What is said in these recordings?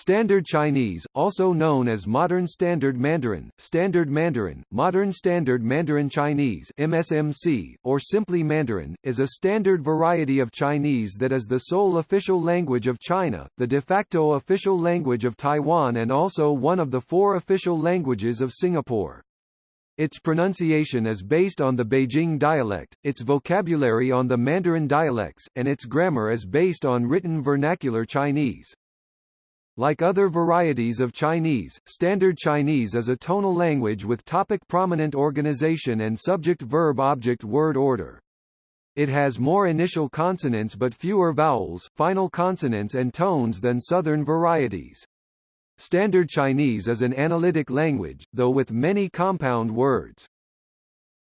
Standard Chinese, also known as Modern Standard Mandarin, Standard Mandarin, Modern Standard Mandarin Chinese MSMC, or simply Mandarin, is a standard variety of Chinese that is the sole official language of China, the de facto official language of Taiwan and also one of the four official languages of Singapore. Its pronunciation is based on the Beijing dialect, its vocabulary on the Mandarin dialects, and its grammar is based on written vernacular Chinese. Like other varieties of Chinese, Standard Chinese is a tonal language with topic-prominent organization and subject-verb-object-word order. It has more initial consonants but fewer vowels, final consonants and tones than Southern varieties. Standard Chinese is an analytic language, though with many compound words.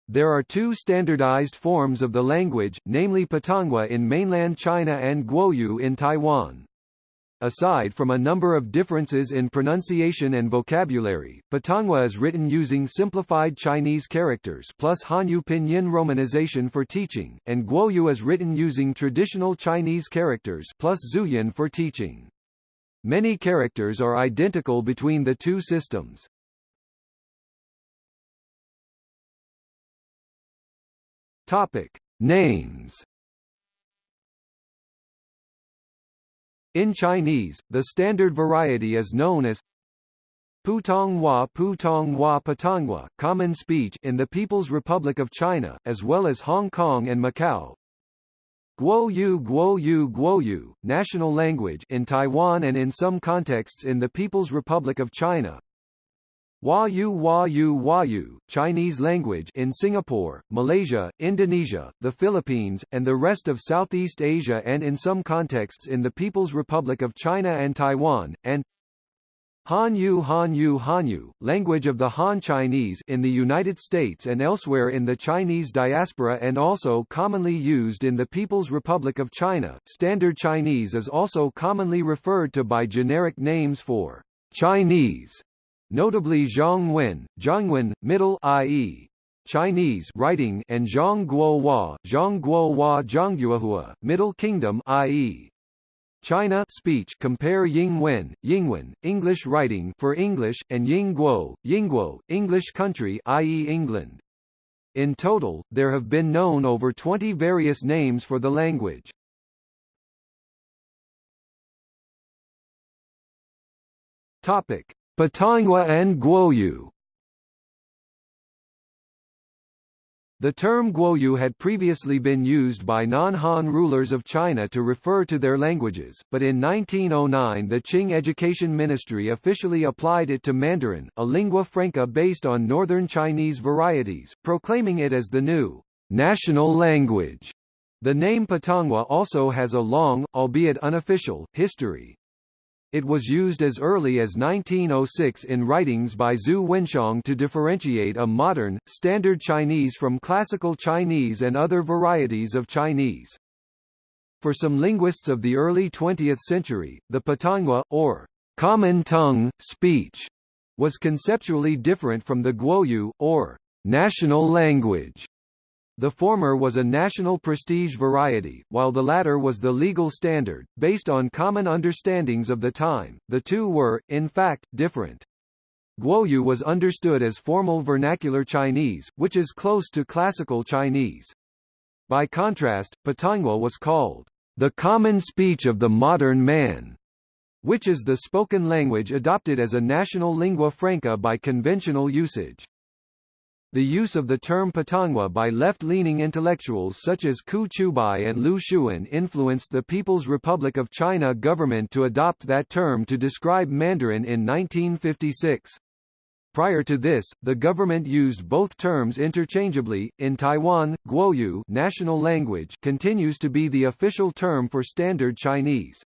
There are two standardized forms of the language, namely Putonghua in mainland China and Guoyu in Taiwan. Aside from a number of differences in pronunciation and vocabulary, Putonghua is written using simplified Chinese characters plus Hanyu pinyin romanization for teaching, and Guoyu is written using traditional Chinese characters plus Zhuyin for teaching. Many characters are identical between the two systems. Topic: Names In Chinese, the standard variety is known as Putonghua Putonghua Putonghua common speech in the People's Republic of China, as well as Hong Kong and Macau. Guoyu Guoyu Guoyu, national language in Taiwan and in some contexts in the People's Republic of China. Huayu Huayu Huayu, Chinese language in Singapore, Malaysia, Indonesia, the Philippines, and the rest of Southeast Asia and in some contexts in the People's Republic of China and Taiwan, and Hanyu Hanyu Hanyu, language of the Han Chinese in the United States and elsewhere in the Chinese diaspora and also commonly used in the People's Republic of China. Standard Chinese is also commonly referred to by generic names for Chinese notably Zhongwen, Zhongwen, Middle i.e. Chinese writing and Zhongguohua, Zhongguohua Zhongguohua, Middle Kingdom i.e. China speech compare Yingwen, Yingwen, English writing for English, and Yingguo, Yingguo, English country i.e. England. In total, there have been known over 20 various names for the language. Topic: Putonghua and Guoyu The term Guoyu had previously been used by non-Han rulers of China to refer to their languages, but in 1909 the Qing Education Ministry officially applied it to Mandarin, a lingua franca based on Northern Chinese varieties, proclaiming it as the new national language. The name Putonghua also has a long, albeit unofficial, history. It was used as early as 1906 in writings by Zhu Wenxiong to differentiate a modern, standard Chinese from classical Chinese and other varieties of Chinese. For some linguists of the early 20th century, the Putonghua, or common tongue, speech, was conceptually different from the Guoyu, or national language, the former was a national prestige variety, while the latter was the legal standard, based on common understandings of the time. The two were, in fact, different. Guoyu was understood as formal vernacular Chinese, which is close to classical Chinese. By contrast, Putonghua was called the common speech of the modern man, which is the spoken language adopted as a national lingua franca by conventional usage. The use of the term Putonghua by left-leaning intellectuals such as Qu Qiubai and Lu Xun influenced the People's Republic of China government to adopt that term to describe Mandarin in 1956. Prior to this, the government used both terms interchangeably. In Taiwan, Guoyu national language continues to be the official term for Standard Chinese.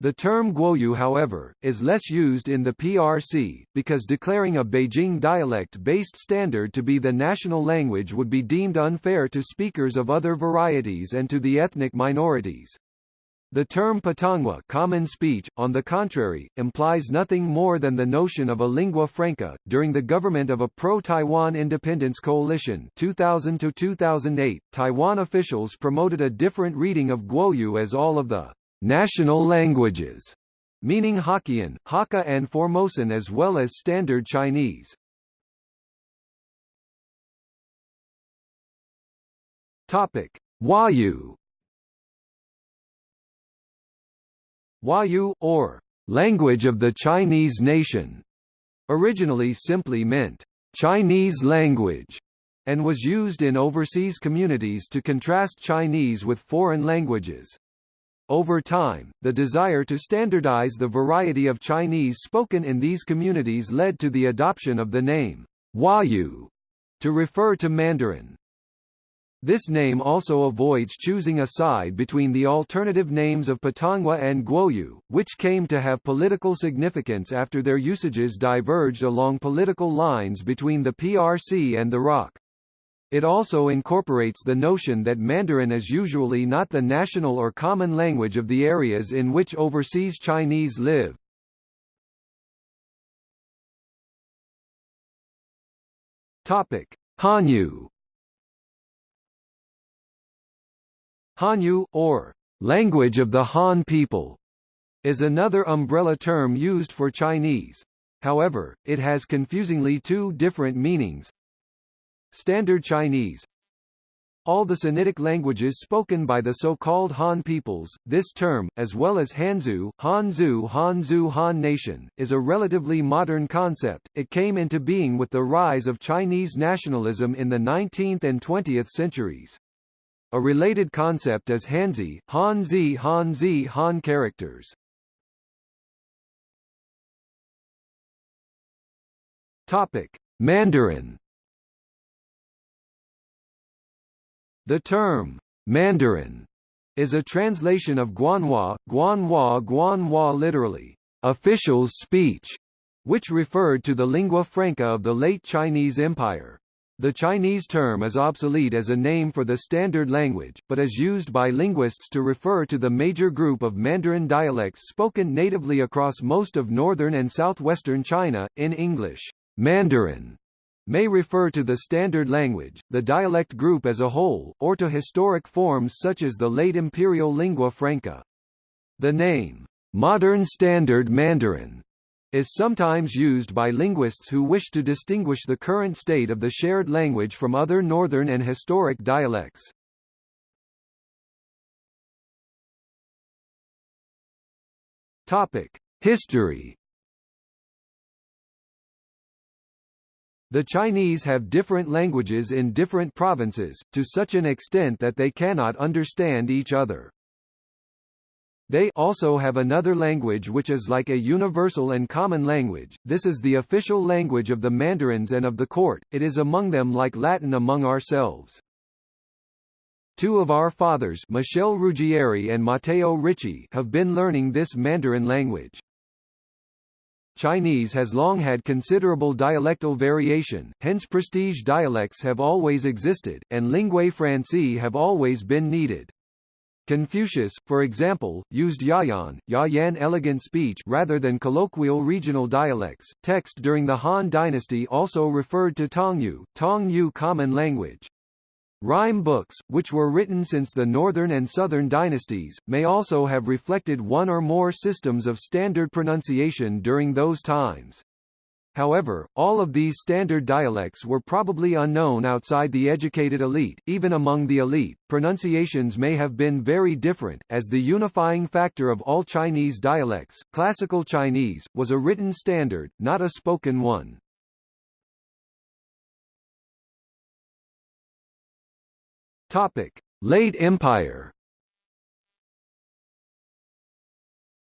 The term Guoyu however, is less used in the PRC, because declaring a Beijing dialect-based standard to be the national language would be deemed unfair to speakers of other varieties and to the ethnic minorities. The term Putonghua common speech, on the contrary, implies nothing more than the notion of a lingua franca. During the government of a pro-Taiwan independence coalition 2000 to 2008, Taiwan officials promoted a different reading of Guoyu as all of the national languages meaning Hokkien, Hakka and Formosan as well as Standard Chinese. Topic: Huayu. Huayu, or language of the Chinese nation, originally simply meant Chinese language and was used in overseas communities to contrast Chinese with foreign languages. Over time, the desire to standardize the variety of Chinese spoken in these communities led to the adoption of the name Huayu to refer to Mandarin. This name also avoids choosing a side between the alternative names of Putonghua and Guoyu, which came to have political significance after their usages diverged along political lines between the PRC and the ROC. It also incorporates the notion that Mandarin is usually not the national or common language of the areas in which overseas Chinese live. Topic: Hanyu. Hanyu, or language of the Han people, is another umbrella term used for Chinese. However, it has confusingly two different meanings, Standard Chinese all the Sinitic languages spoken by the so-called Han peoples, this term, as well as Hanzu, Hanzu Hanzu Han Nation, is a relatively modern concept. It came into being with the rise of Chinese nationalism in the 19th and 20th centuries. A related concept is Hanzi, Hanzi Hanzi Han characters. Topic: Mandarin The term, Mandarin, is a translation of Guanhua, Guanhua Guanhua literally, official's speech, which referred to the lingua franca of the late Chinese Empire. The Chinese term is obsolete as a name for the standard language, but is used by linguists to refer to the major group of Mandarin dialects spoken natively across most of northern and southwestern China. In English, Mandarin may refer to the standard language, the dialect group as a whole, or to historic forms such as the late imperial lingua franca. The name, modern standard Mandarin, is sometimes used by linguists who wish to distinguish the current state of the shared language from other northern and historic dialects. Topic: History The Chinese have different languages in different provinces, to such an extent that they cannot understand each other. They also have another language which is like a universal and common language, this is the official language of the mandarins and of the court, it is among them like Latin among ourselves. Two of our fathers Michel Ruggieri and Matteo Ricci have been learning this Mandarin language. Chinese has long had considerable dialectal variation, hence prestige dialects have always existed, and linguae francae have always been needed. Confucius, for example, used Yayan, Yayan elegant speech rather than colloquial regional dialects. Text during the Han dynasty also referred to Tongyu, Tongyu common language. Rhyme books, which were written since the Northern and Southern dynasties, may also have reflected one or more systems of standard pronunciation during those times. However, all of these standard dialects were probably unknown outside the educated elite. Even among the elite, pronunciations may have been very different, as the unifying factor of all Chinese dialects, Classical Chinese, was a written standard, not a spoken one. Topic: Late Empire.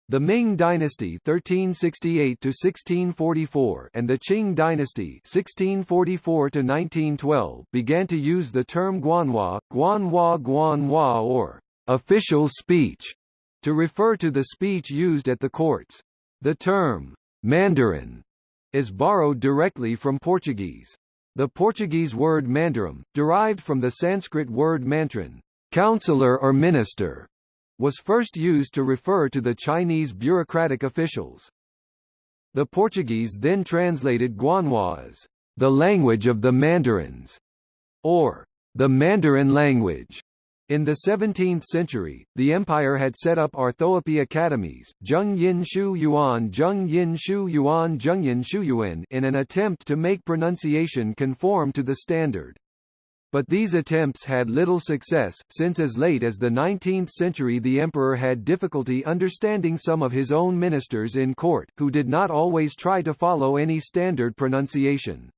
The Ming dynasty (1368–1644) and the Qing dynasty (1644–1912) began to use the term Guanhua, Guanhua Guanhua or official speech to refer to the speech used at the courts. The term Mandarin is borrowed directly from Portuguese. The Portuguese word mandarim, derived from the Sanskrit word mantran, counselor or minister, was first used to refer to the Chinese bureaucratic officials. The Portuguese then translated Guanhua as the language of the Mandarins, or the Mandarin language. In the 17th century, the empire had set up orthoepy academies, Zheng Yin Shu Yuan Zheng Yin Shu Yuan Zheng Yin Shu Yuan in an attempt to make pronunciation conform to the standard. But these attempts had little success, since as late as the 19th century the emperor had difficulty understanding some of his own ministers in court, who did not always try to follow any standard pronunciation.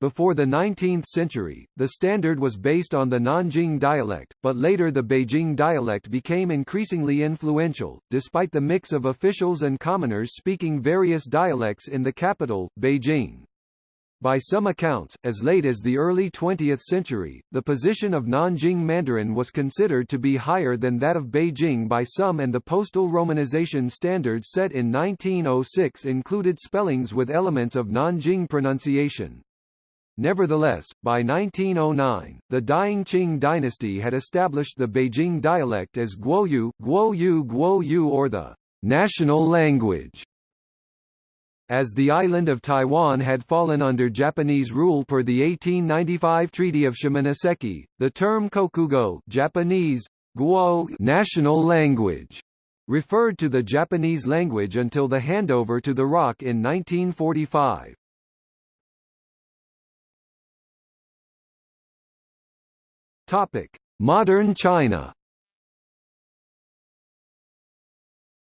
Before the 19th century, the standard was based on the Nanjing dialect, but later the Beijing dialect became increasingly influential, despite the mix of officials and commoners speaking various dialects in the capital, Beijing. By some accounts, as late as the early 20th century, the position of Nanjing Mandarin was considered to be higher than that of Beijing by some and the postal romanization standard set in 1906 included spellings with elements of Nanjing pronunciation. Nevertheless, by 1909, the dying Qing dynasty had established the Beijing dialect as Guoyu, Guoyu Guoyu or the national language. As the island of Taiwan had fallen under Japanese rule per the 1895 Treaty of Shimonoseki, the term kokugo Japanese, guo national language referred to the Japanese language until the handover to the ROC in 1945. Topic: Modern China.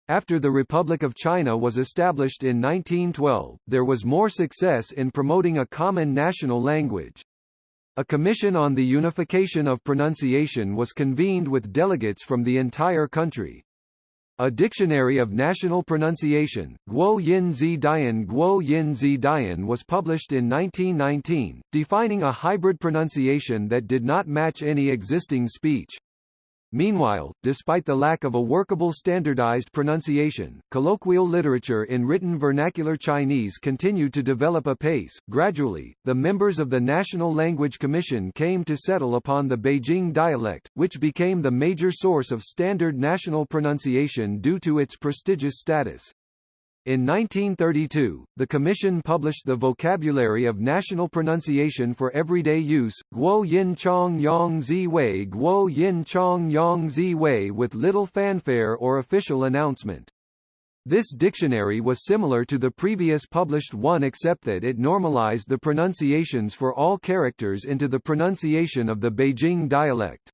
After the Republic of China was established in 1912, there was more success in promoting a common national language. A commission on the unification of pronunciation was convened with delegates from the entire country. A Dictionary of National Pronunciation, Guo Yin Zi Dian Guo Yin Zi Dian was published in 1919, defining a hybrid pronunciation that did not match any existing speech. Meanwhile, despite the lack of a workable standardized pronunciation, colloquial literature in written vernacular Chinese continued to develop apace. Gradually, the members of the National Language Commission came to settle upon the Beijing dialect, which became the major source of standard national pronunciation due to its prestigious status. In 1932, the Commission published the Vocabulary of National Pronunciation for Everyday Use, Guo Yin Chang Yong Zi Hui Guo Yin Chang Yong Zi Hui with little fanfare or official announcement. This dictionary was similar to the previous published one except that it normalized the pronunciations for all characters into the pronunciation of the Beijing dialect.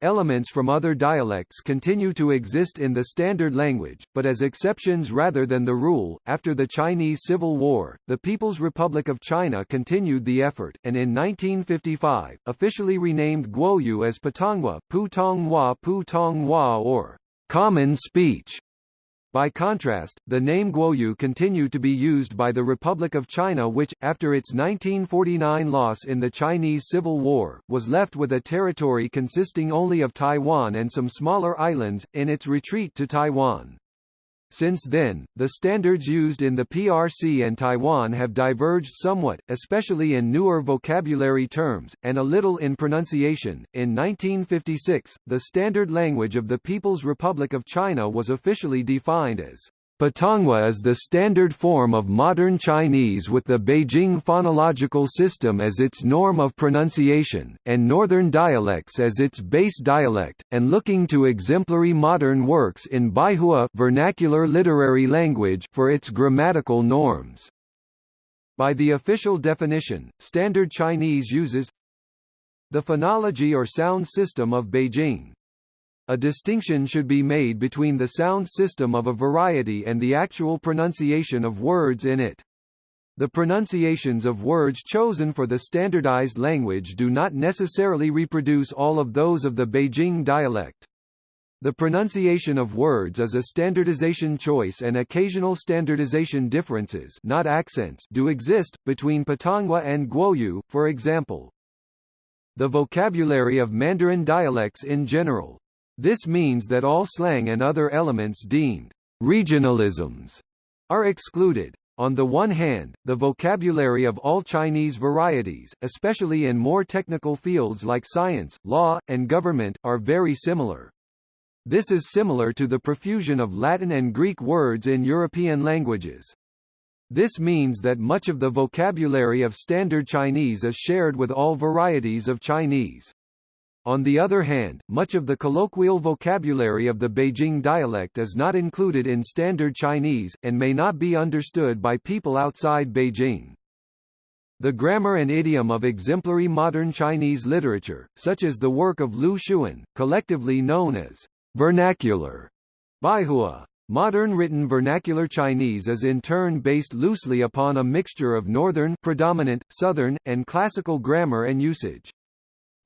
Elements from other dialects continue to exist in the standard language, but as exceptions rather than the rule. After the Chinese Civil War, the People's Republic of China continued the effort, and in 1955, officially renamed Guoyu as Putonghua, Putonghua Putonghua or Common Speech. By contrast, the name Guoyu continued to be used by the Republic of China which, after its 1949 loss in the Chinese Civil War, was left with a territory consisting only of Taiwan and some smaller islands, in its retreat to Taiwan. Since then, the standards used in the PRC and Taiwan have diverged somewhat, especially in newer vocabulary terms, and a little in pronunciation. In 1956, the standard language of the People's Republic of China was officially defined as Putonghua is the standard form of modern Chinese with the Beijing phonological system as its norm of pronunciation, and northern dialects as its base dialect, and looking to exemplary modern works in Baihua vernacular literary language for its grammatical norms. By the official definition, Standard Chinese uses the phonology or sound system of Beijing, a distinction should be made between the sound system of a variety and the actual pronunciation of words in it. The pronunciations of words chosen for the standardized language do not necessarily reproduce all of those of the Beijing dialect. The pronunciation of words is a standardization choice and occasional standardization differences not accents do exist, between Putonghua and Guoyu, for example. The vocabulary of Mandarin dialects in general, this means that all slang and other elements deemed regionalisms are excluded. On the one hand, the vocabulary of all Chinese varieties, especially in more technical fields like science, law, and government, are very similar. This is similar to the profusion of Latin and Greek words in European languages. This means that much of the vocabulary of Standard Chinese is shared with all varieties of Chinese. On the other hand, much of the colloquial vocabulary of the Beijing dialect is not included in Standard Chinese, and may not be understood by people outside Beijing. The grammar and idiom of exemplary modern Chinese literature, such as the work of Lu Xun, collectively known as vernacular Baihua. Modern written vernacular Chinese is in turn based loosely upon a mixture of northern predominant, southern, and classical grammar and usage.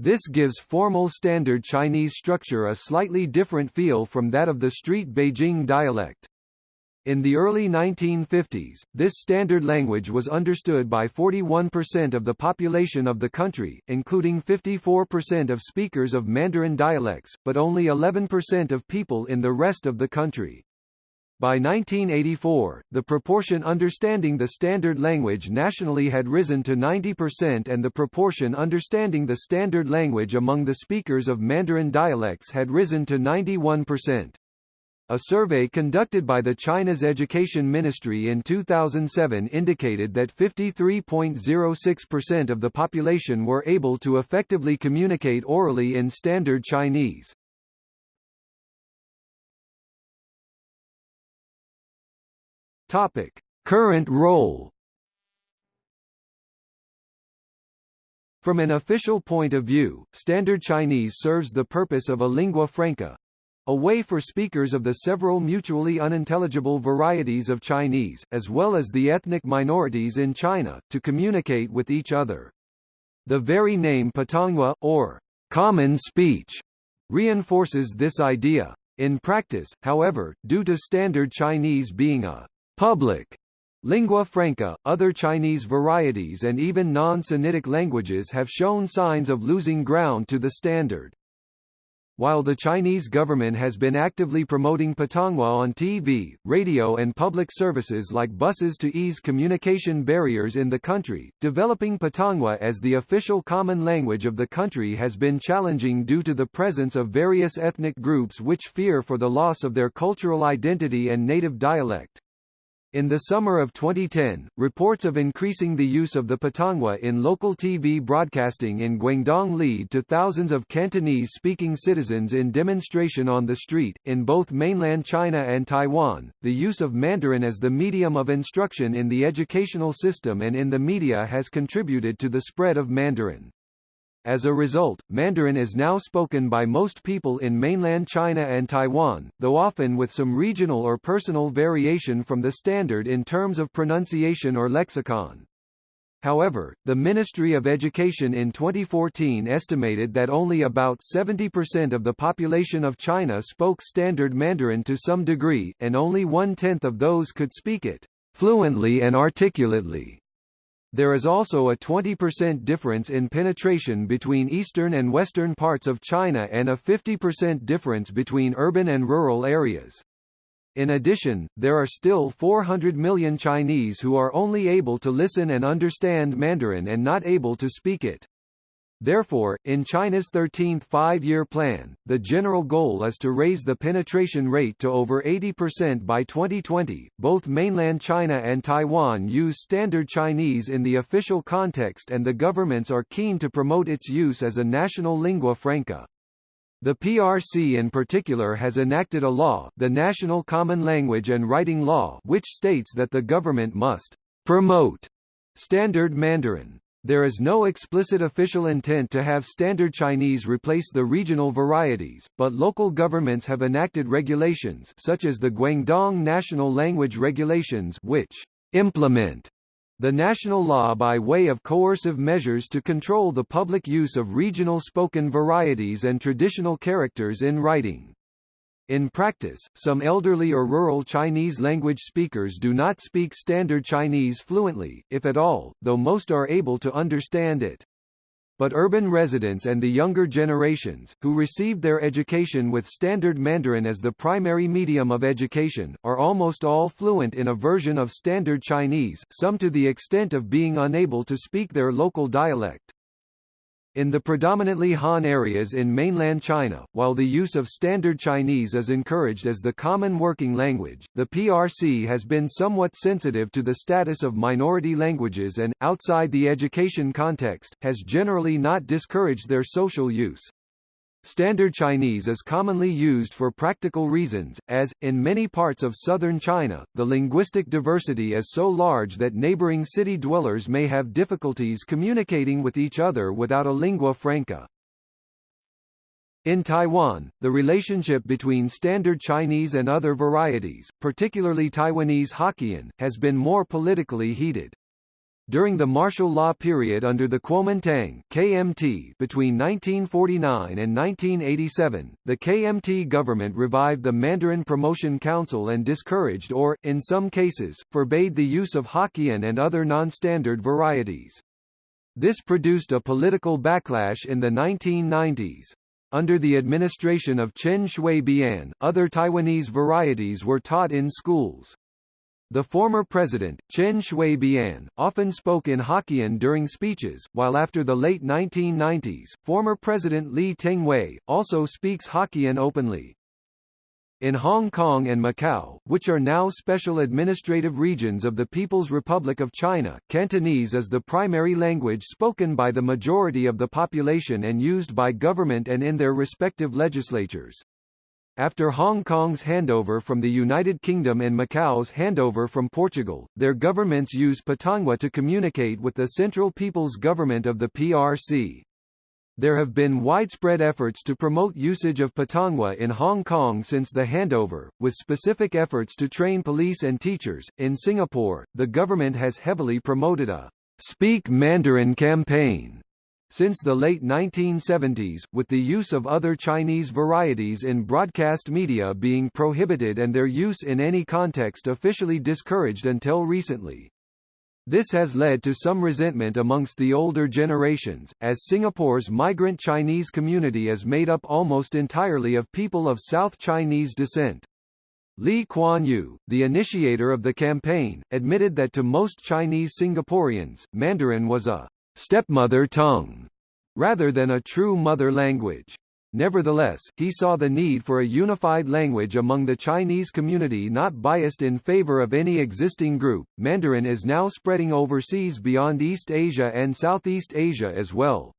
This gives formal Standard Chinese structure a slightly different feel from that of the street Beijing dialect. In the early 1950s, this standard language was understood by 41% of the population of the country, including 54% of speakers of Mandarin dialects, but only 11% of people in the rest of the country. By 1984, the proportion understanding the standard language nationally had risen to 90% and the proportion understanding the standard language among the speakers of Mandarin dialects had risen to 91%. A survey conducted by the China's Education Ministry in 2007 indicated that 53.06% of the population were able to effectively communicate orally in Standard Chinese. Topic: Current role. From an official point of view, Standard Chinese serves the purpose of a lingua franca, a way for speakers of the several mutually unintelligible varieties of Chinese, as well as the ethnic minorities in China, to communicate with each other. The very name Putonghua, or common speech, reinforces this idea. In practice, however, due to Standard Chinese being a public lingua franca, other Chinese varieties and even non-Sinitic languages have shown signs of losing ground to the standard. While the Chinese government has been actively promoting Putonghua on TV, radio and public services like buses to ease communication barriers in the country, developing Putonghua as the official common language of the country has been challenging due to the presence of various ethnic groups which fear for the loss of their cultural identity and native dialect. In the summer of 2010, reports of increasing the use of the Putonghua in local TV broadcasting in Guangdong lead to thousands of Cantonese-speaking citizens in demonstration on the street. In both mainland China and Taiwan, the use of Mandarin as the medium of instruction in the educational system and in the media has contributed to the spread of Mandarin. As a result, Mandarin is now spoken by most people in mainland China and Taiwan, though often with some regional or personal variation from the standard in terms of pronunciation or lexicon. However, the Ministry of Education in 2014 estimated that only about 70% of the population of China spoke Standard Mandarin to some degree, and only one-tenth of those could speak it fluently and articulately. There is also a 20% difference in penetration between eastern and western parts of China and a 50% difference between urban and rural areas. In addition, there are still 400 million Chinese who are only able to listen and understand Mandarin and not able to speak it. Therefore, in China's 13th five-year plan, the general goal is to raise the penetration rate to over 80% by 2020. Both mainland China and Taiwan use Standard Chinese in the official context and the governments are keen to promote its use as a national lingua franca. The PRC in particular has enacted a law, the National Common Language and Writing Law, which states that the government must promote Standard Mandarin. There is no explicit official intent to have Standard Chinese replace the regional varieties, but local governments have enacted regulations such as the Guangdong National Language Regulations which implement the national law by way of coercive measures to control the public use of regional spoken varieties and traditional characters in writing. In practice, some elderly or rural Chinese language speakers do not speak Standard Chinese fluently, if at all, though most are able to understand it. But urban residents and the younger generations, who received their education with Standard Mandarin as the primary medium of education, are almost all fluent in a version of Standard Chinese, some to the extent of being unable to speak their local dialect. In the predominantly Han areas in mainland China, while the use of Standard Chinese is encouraged as the common working language, the PRC has been somewhat sensitive to the status of minority languages and, outside the education context, has generally not discouraged their social use. Standard Chinese is commonly used for practical reasons, as, in many parts of southern China, the linguistic diversity is so large that neighboring city dwellers may have difficulties communicating with each other without a lingua franca. In Taiwan, the relationship between Standard Chinese and other varieties, particularly Taiwanese Hokkien, has been more politically heated. During the martial law period under the Kuomintang KMT between 1949 and 1987, the KMT government revived the Mandarin Promotion Council and discouraged or, in some cases, forbade the use of Hokkien and other non-standard varieties. This produced a political backlash in the 1990s. Under the administration of Chen Shui-bian, other Taiwanese varieties were taught in schools. The former president, Chen Shui-bian, often spoke in Hokkien during speeches, while after the late 1990s, former President Lee Teng-hui, also speaks Hokkien openly. In Hong Kong and Macau, which are now special administrative regions of the People's Republic of China, Cantonese is the primary language spoken by the majority of the population and used by government and in their respective legislatures. After Hong Kong's handover from the United Kingdom and Macau's handover from Portugal, their governments use Putonghua to communicate with the Central People's Government of the PRC. There have been widespread efforts to promote usage of Putonghua in Hong Kong since the handover, with specific efforts to train police and teachers. In Singapore, the government has heavily promoted a Speak Mandarin campaign since the late 1970s, with the use of other Chinese varieties in broadcast media being prohibited and their use in any context officially discouraged until recently. This has led to some resentment amongst the older generations, as Singapore's migrant Chinese community is made up almost entirely of people of South Chinese descent. Lee Kuan Yew, the initiator of the campaign, admitted that to most Chinese Singaporeans, Mandarin was a stepmother tongue, rather than a true mother language. Nevertheless, he saw the need for a unified language among the Chinese community not biased in favor of any existing group. Mandarin is now spreading overseas beyond East Asia and Southeast Asia as well.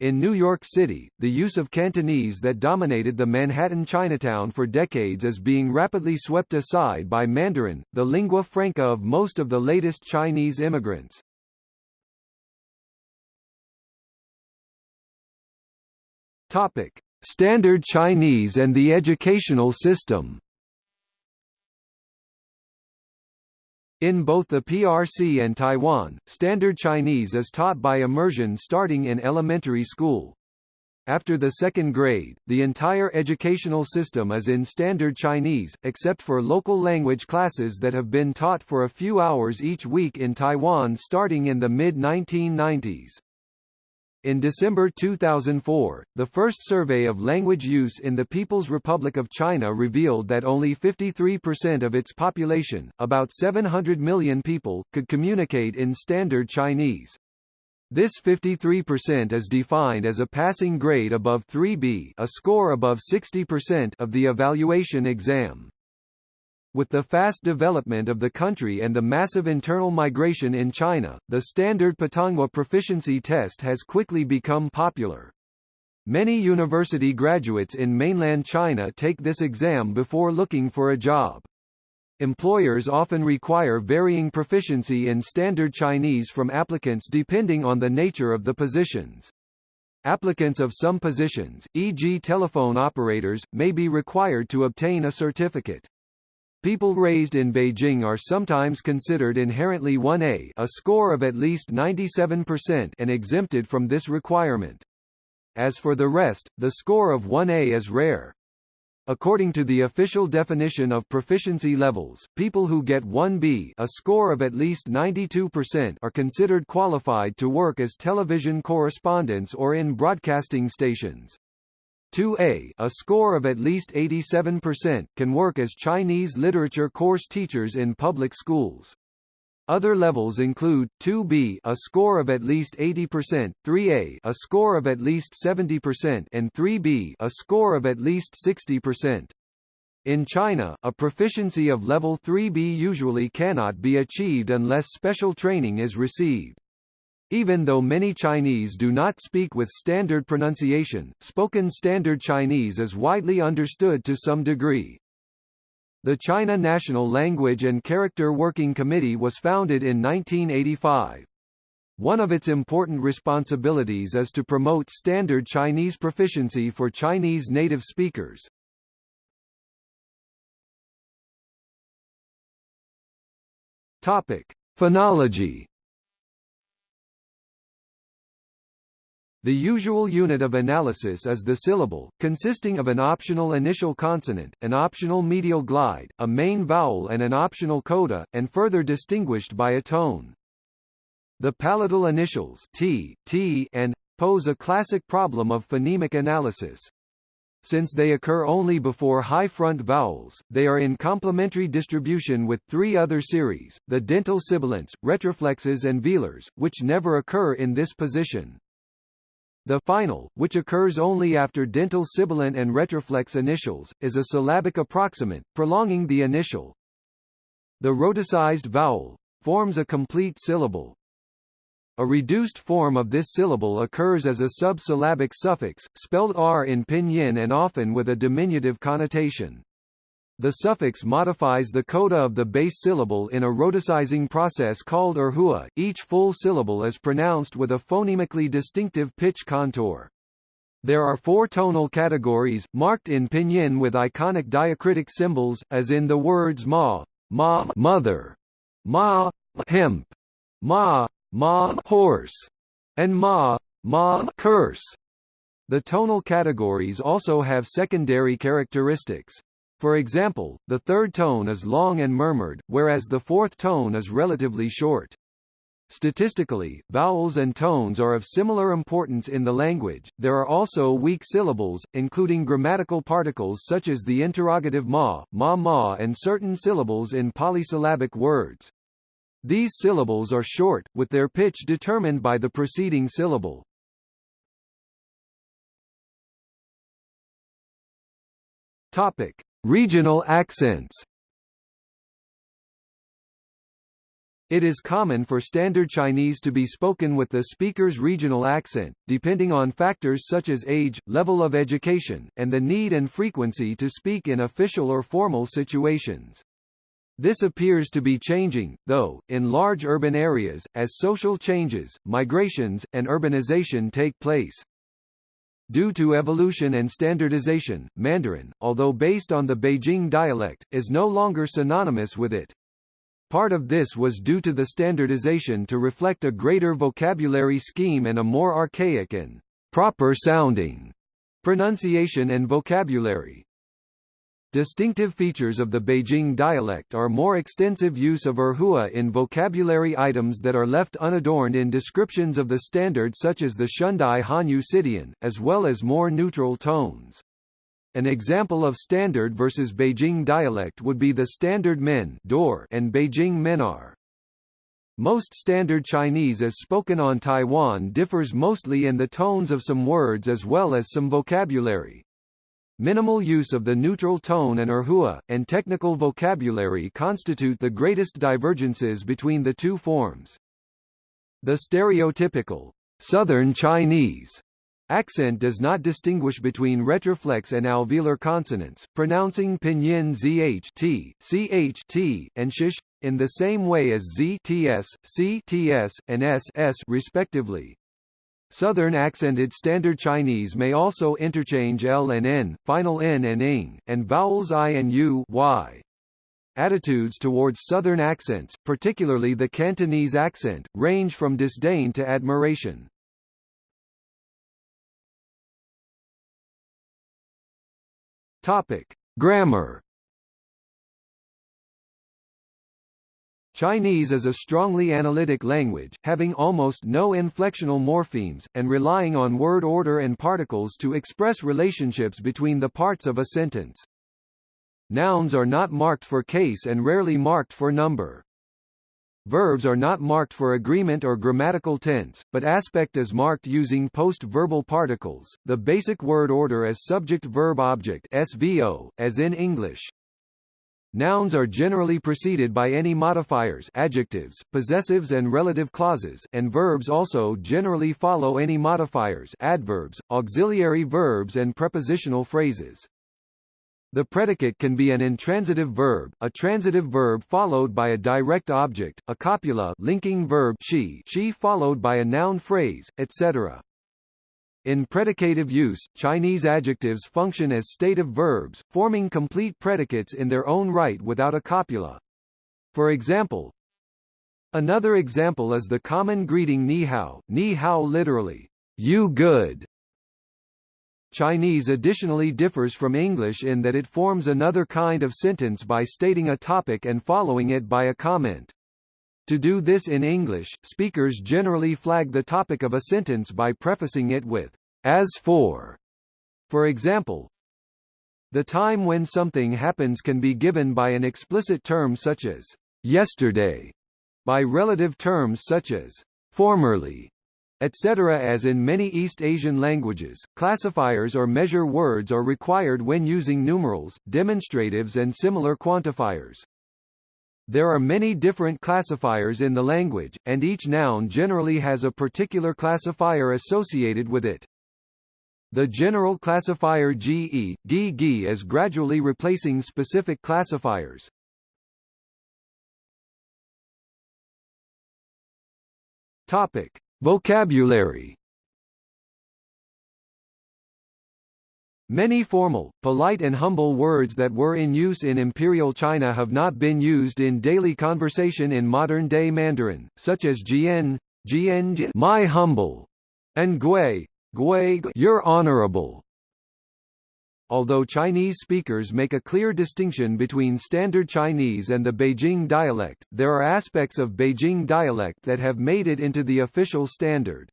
In New York City, the use of Cantonese that dominated the Manhattan Chinatown for decades is being rapidly swept aside by Mandarin, the lingua franca of most of the latest Chinese immigrants. Topic: Standard Chinese and the educational system. In both the PRC and Taiwan, Standard Chinese is taught by immersion starting in elementary school. After the second grade, the entire educational system is in Standard Chinese, except for local language classes that have been taught for a few hours each week in Taiwan starting in the mid-1990s. In December 2004, the first survey of language use in the People's Republic of China revealed that only 53% of its population, about 700 million people, could communicate in Standard Chinese. This 53% is defined as a passing grade above 3B a score above 60% of the evaluation exam. With the fast development of the country and the massive internal migration in China, the standard Putonghua proficiency test has quickly become popular. Many university graduates in mainland China take this exam before looking for a job. Employers often require varying proficiency in standard Chinese from applicants depending on the nature of the positions. Applicants of some positions, e.g. telephone operators, may be required to obtain a certificate. People raised in Beijing are sometimes considered inherently 1A a score of at least 97% and exempted from this requirement. As for the rest, the score of 1A is rare. According to the official definition of proficiency levels, people who get 1B a score of at least 92% are considered qualified to work as television correspondents or in broadcasting stations. 2A a score of at least 87% can work as Chinese literature course teachers in public schools. Other levels include 2B a score of at least 80%, 3A a score of at least 70% and 3B a score of at least 60%. In China, a proficiency of level 3B usually cannot be achieved unless special training is received. Even though many Chinese do not speak with standard pronunciation, spoken Standard Chinese is widely understood to some degree. The China National Language and Character Working Committee was founded in 1985. One of its important responsibilities is to promote standard Chinese proficiency for Chinese native speakers. Topic: Phonology. The usual unit of analysis is the syllable, consisting of an optional initial consonant, an optional medial glide, a main vowel and an optional coda, and further distinguished by a tone. The palatal initials t, t, and pose a classic problem of phonemic analysis. Since they occur only before high front vowels, they are in complementary distribution with three other series, the dental sibilants, retroflexes and velars, which never occur in this position. The final, which occurs only after dental sibilant and retroflex initials, is a syllabic approximant, prolonging the initial. The rhoticized vowel forms a complete syllable. A reduced form of this syllable occurs as a subsyllabic suffix, spelled r in pinyin and often with a diminutive connotation. The suffix modifies the coda of the base syllable in a rhoticizing process called erhua. Each full syllable is pronounced with a phonemically distinctive pitch contour. There are four tonal categories, marked in pinyin with iconic diacritic symbols, as in the words ma, ma mother, ma hemp, ma ma horse, and ma ma curse. The tonal categories also have secondary characteristics. For example, the third tone is long and murmured, whereas the fourth tone is relatively short. Statistically, vowels and tones are of similar importance in the language. There are also weak syllables, including grammatical particles such as the interrogative ma, ma ma and certain syllables in polysyllabic words. These syllables are short, with their pitch determined by the preceding syllable. Topic: Regional accents. It is common for Standard Chinese to be spoken with the speaker's regional accent, depending on factors such as age, level of education, and the need and frequency to speak in official or formal situations. This appears to be changing, though, in large urban areas, as social changes, migrations, and urbanization take place. Due to evolution and standardization, Mandarin, although based on the Beijing dialect, is no longer synonymous with it. Part of this was due to the standardization to reflect a greater vocabulary scheme and a more archaic and proper-sounding pronunciation and vocabulary. Distinctive features of the Beijing dialect are more extensive use of erhua in vocabulary items that are left unadorned in descriptions of the standard such as the Xiandai Hanyu Cidian, as well as more neutral tones. An example of standard versus Beijing dialect would be the standard men and Beijing menar. Most Standard Chinese as spoken on Taiwan differs mostly in the tones of some words as well as some vocabulary. Minimal use of the neutral tone and erhua, and technical vocabulary constitute the greatest divergences between the two forms. The stereotypical Southern Chinese accent does not distinguish between retroflex and alveolar consonants, pronouncing pinyin zh t, ch t, and shish in the same way as z ts, c ts, and s s respectively. Southern accented Standard Chinese may also interchange L and N, final N and ing, and vowels I and U y. Attitudes towards Southern accents, particularly the Cantonese accent, range from disdain to admiration. Topic: Grammar Chinese is a strongly analytic language, having almost no inflectional morphemes, and relying on word order and particles to express relationships between the parts of a sentence. Nouns are not marked for case and rarely marked for number. Verbs are not marked for agreement or grammatical tense, but aspect is marked using post-verbal particles, the basic word order is subject-verb-object SVO, as in English. Nouns are generally preceded by any modifiers adjectives, possessives and relative clauses and verbs also generally follow any modifiers adverbs, auxiliary verbs and prepositional phrases. The predicate can be an intransitive verb, a transitive verb followed by a direct object, a copula linking verb she, she followed by a noun phrase, etc. In predicative use, Chinese adjectives function as stative verbs, forming complete predicates in their own right without a copula. For example, Another example is the common greeting ni hao, ni hao literally, you good, Chinese additionally differs from English in that it forms another kind of sentence by stating a topic and following it by a comment. To do this in English, speakers generally flag the topic of a sentence by prefacing it with, as for. For example, the time when something happens can be given by an explicit term such as yesterday, by relative terms such as formerly, etc. As in many East Asian languages, classifiers or measure words are required when using numerals, demonstratives and similar quantifiers. There are many different classifiers in the language, and each noun generally has a particular classifier associated with it. The general classifier GE, GG is gradually replacing specific classifiers. Topic: Vocabulary Many formal, polite and humble words that were in use in Imperial China have not been used in daily conversation in modern-day Mandarin, such as jian, jian my humble, and gui, gui your honorable. Although Chinese speakers make a clear distinction between Standard Chinese and the Beijing dialect, there are aspects of Beijing dialect that have made it into the official standard.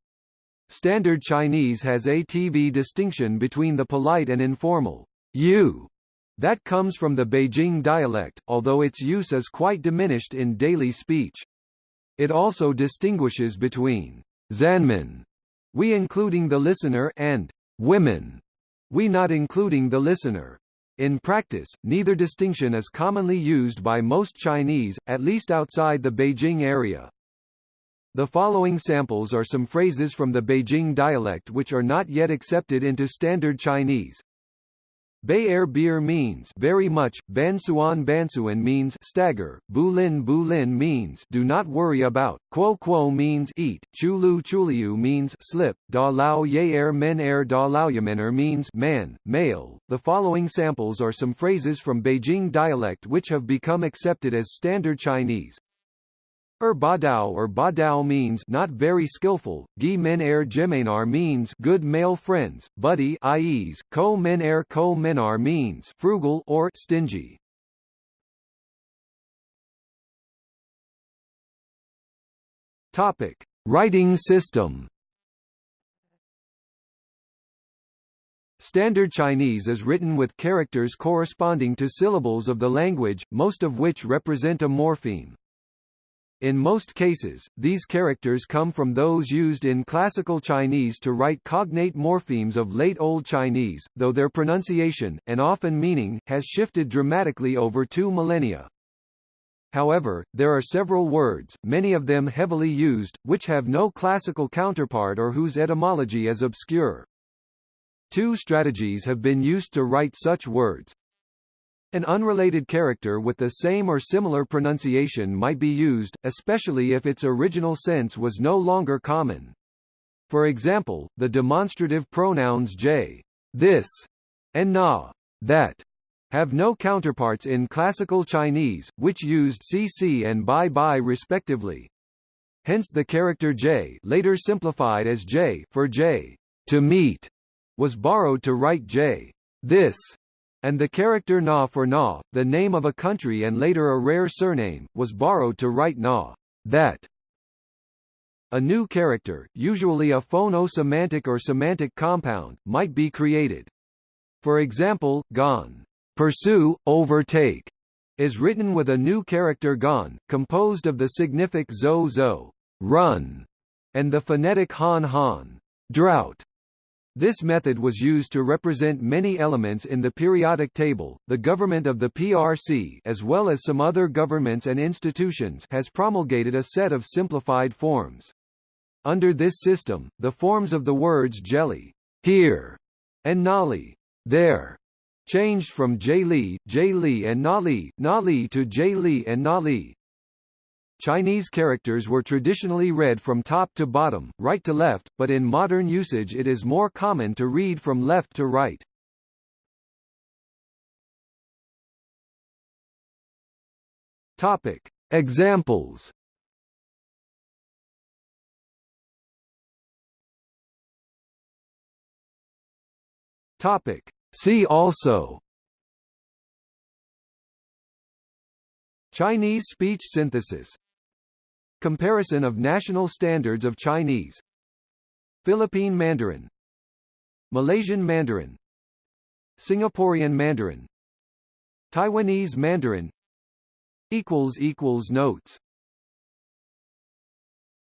Standard Chinese has a TV distinction between the polite and informal you that comes from the Beijing dialect, although its use is quite diminished in daily speech. It also distinguishes between Zanmen, we including the listener, and women, we not including the listener. In practice, neither distinction is commonly used by most Chinese, at least outside the Beijing area. The following samples are some phrases from the Beijing dialect which are not yet accepted into Standard Chinese. Bay Air beer means very much, Bansuan Bansuan means stagger, Bu Lin Bu Lin means do not worry about, Quo Quo means eat, Chulu Chuliu means slip, Da Lao Ye Air Men Air Da Lao Yamener means man, male. The following samples are some phrases from Beijing dialect which have become accepted as standard Chinese. Er badao or badao means not very skillful, gi men er gemenar means good male friends, buddy ies, ko men er ko menar means frugal or stingy. Topic: Writing system. Standard Chinese is written with characters corresponding to syllables of the language, most of which represent a morpheme. In most cases, these characters come from those used in Classical Chinese to write cognate morphemes of Late Old Chinese, though their pronunciation, and often meaning, has shifted dramatically over two millennia. However, there are several words, many of them heavily used, which have no classical counterpart or whose etymology is obscure. Two strategies have been used to write such words, an unrelated character with the same or similar pronunciation might be used, especially if its original sense was no longer common. For example, the demonstrative pronouns j, this, and na, that, have no counterparts in Classical Chinese, which used cc and bai bai respectively. Hence the character j later simplified as j for j, to meet, was borrowed to write j, this, and the character Na for Na, the name of a country and later a rare surname, was borrowed to write Na, that. A new character, usually a phono-semantic or semantic compound, might be created. For example, Gon, pursue, overtake, is written with a new character Gon, composed of the signific zo zo, run, and the phonetic han han, drought. This method was used to represent many elements in the periodic table. The government of the PRC, as well as some other governments and institutions, has promulgated a set of simplified forms. Under this system, the forms of the words jelly, here, and nali, there, changed from J-Li, J-Li and Nali, Nali to J-Li and Nali. Chinese characters were traditionally read from top to bottom, right to left, but in modern usage it is more common to read from left to right. Topic. Examples Topic. See also Chinese speech synthesis Comparison of national standards of Chinese Philippine Mandarin Malaysian Mandarin Singaporean Mandarin Taiwanese Mandarin Notes